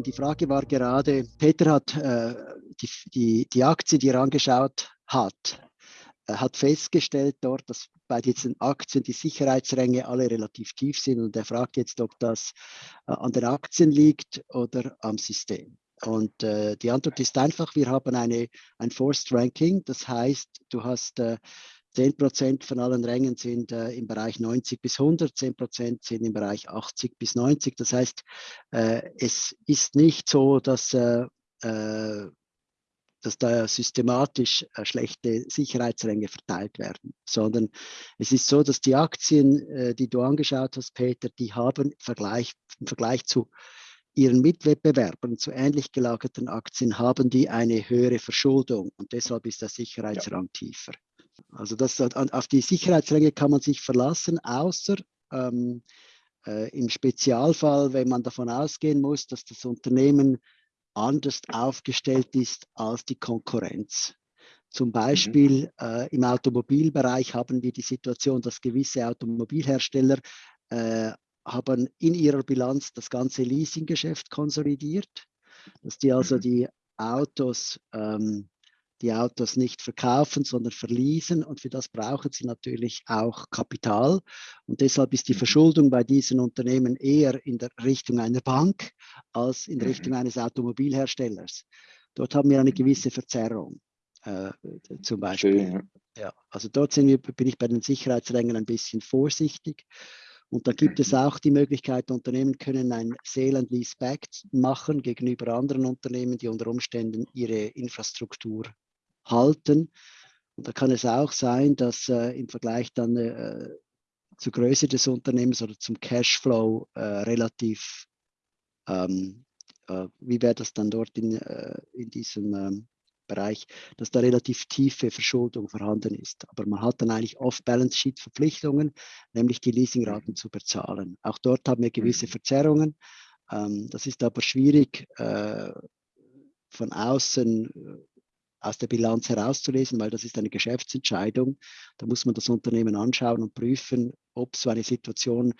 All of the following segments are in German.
die Frage war gerade, Peter hat äh, die, die, die Aktie, die er angeschaut hat, äh, hat festgestellt dort, dass bei diesen Aktien die Sicherheitsränge alle relativ tief sind und er fragt jetzt, ob das äh, an den Aktien liegt oder am System. Und äh, die Antwort ist einfach, wir haben eine, ein Forced Ranking, das heißt, du hast äh, 10 Prozent von allen Rängen sind äh, im Bereich 90 bis 100, 10 Prozent sind im Bereich 80 bis 90. Das heißt, äh, es ist nicht so, dass, äh, äh dass da systematisch äh, schlechte Sicherheitsränge verteilt werden, sondern es ist so, dass die Aktien, äh, die du angeschaut hast, Peter, die haben Vergleich, im Vergleich zu ihren Mitwettbewerbern, zu ähnlich gelagerten Aktien, haben die eine höhere Verschuldung und deshalb ist der Sicherheitsrang ja. tiefer. Also das, auf die Sicherheitsränge kann man sich verlassen, außer ähm, äh, im Spezialfall, wenn man davon ausgehen muss, dass das Unternehmen anders aufgestellt ist als die Konkurrenz. Zum mhm. Beispiel mhm. äh, im Automobilbereich haben wir die Situation, dass gewisse Automobilhersteller äh, haben in ihrer Bilanz das ganze Leasinggeschäft konsolidiert, dass die also mhm. die Autos ähm, die Autos nicht verkaufen, sondern verließen. Und für das brauchen sie natürlich auch Kapital. Und deshalb ist die mhm. Verschuldung bei diesen Unternehmen eher in der Richtung einer Bank als in mhm. Richtung eines Automobilherstellers. Dort haben wir eine gewisse Verzerrung. Äh, zum Beispiel. Schön, ja. ja. also dort wir, bin ich bei den Sicherheitsrängen ein bisschen vorsichtig. Und da gibt es mhm. auch die Möglichkeit, Unternehmen können ein Sale and Lease Back machen gegenüber anderen Unternehmen, die unter Umständen ihre Infrastruktur halten. Und da kann es auch sein, dass äh, im Vergleich dann äh, zur Größe des Unternehmens oder zum Cashflow äh, relativ, ähm, äh, wie wäre das dann dort in, äh, in diesem ähm, Bereich, dass da relativ tiefe Verschuldung vorhanden ist. Aber man hat dann eigentlich Off-Balance-Sheet-Verpflichtungen, nämlich die Leasingraten zu bezahlen. Auch dort haben wir gewisse mhm. Verzerrungen. Ähm, das ist aber schwierig äh, von außen aus der Bilanz herauszulesen, weil das ist eine Geschäftsentscheidung. Da muss man das Unternehmen anschauen und prüfen, ob so eine Situation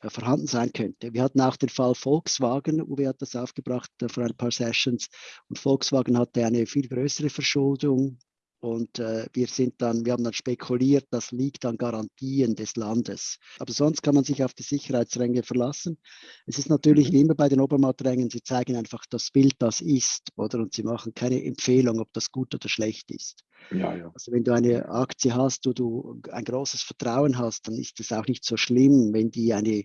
äh, vorhanden sein könnte. Wir hatten auch den Fall Volkswagen, Uwe hat das aufgebracht äh, vor ein paar Sessions und Volkswagen hatte eine viel größere Verschuldung und äh, wir sind dann, wir haben dann spekuliert, das liegt an Garantien des Landes. Aber sonst kann man sich auf die Sicherheitsränge verlassen. Es ist natürlich mhm. wie immer bei den Obermatträngen, sie zeigen einfach das Bild, das ist, oder? Und sie machen keine Empfehlung, ob das gut oder schlecht ist. Ja, ja. Also wenn du eine Aktie hast, wo du ein großes Vertrauen hast, dann ist es auch nicht so schlimm, wenn die eine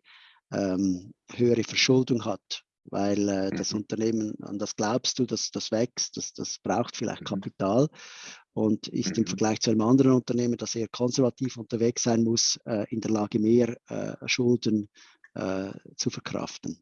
ähm, höhere Verschuldung hat weil äh, das mhm. Unternehmen, an das glaubst du, dass das wächst, das, das braucht vielleicht mhm. Kapital und ist mhm. im Vergleich zu einem anderen Unternehmen, das eher konservativ unterwegs sein muss, äh, in der Lage, mehr äh, Schulden äh, zu verkraften.